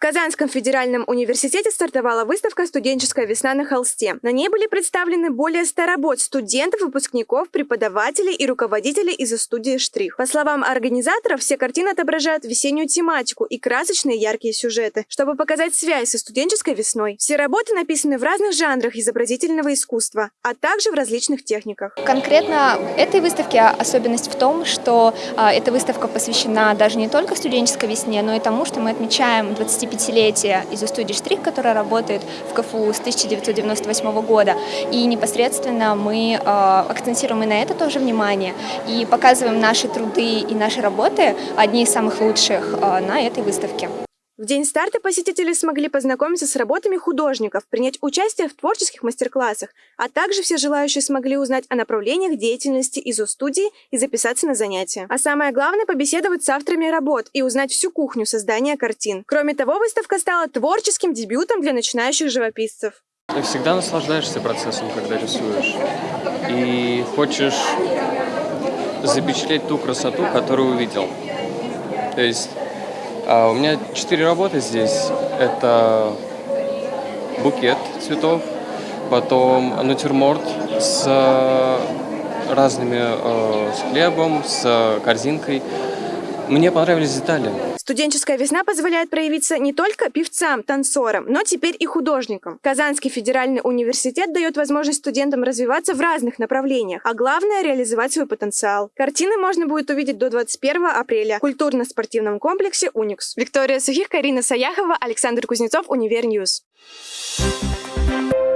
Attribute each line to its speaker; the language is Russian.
Speaker 1: Казанском федеральном университете стартовала выставка «Студенческая весна на холсте». На ней были представлены более 100 работ студентов, выпускников, преподавателей и руководителей из студии «Штрих». По словам организаторов, все картины отображают весеннюю тематику и красочные яркие сюжеты, чтобы показать связь со студенческой весной. Все работы написаны в разных жанрах изобразительного искусства, а также в различных техниках.
Speaker 2: Конкретно этой выставке особенность в том, что а, эта выставка посвящена даже не только студенческой весне, но и тому, что мы отмечаем 25-летие из студии «Штрих», которая работает в КФУ с 1998 года. И непосредственно мы а, акцентируем и на это тоже внимание, и показываем наши труды и наши работы, одни из самых лучших, а, на этой выставке.
Speaker 1: В день старта посетители смогли познакомиться с работами художников, принять участие в творческих мастер-классах, а также все желающие смогли узнать о направлениях деятельности ИЗО студии и записаться на занятия. А самое главное – побеседовать с авторами работ и узнать всю кухню создания картин. Кроме того, выставка стала творческим дебютом для начинающих живописцев.
Speaker 3: Ты всегда наслаждаешься процессом, когда рисуешь. И хочешь запечатлеть ту красоту, которую увидел. То есть у меня четыре работы здесь. Это букет цветов, потом натюрморт с разными, э, с хлебом, с корзинкой. Мне понравились детали.
Speaker 1: Студенческая весна позволяет проявиться не только певцам, танцорам, но теперь и художникам. Казанский федеральный университет дает возможность студентам развиваться в разных направлениях, а главное – реализовать свой потенциал. Картины можно будет увидеть до 21 апреля в культурно-спортивном комплексе «Уникс». Виктория Сухих, Карина Саяхова, Александр Кузнецов, Univer News. Thank you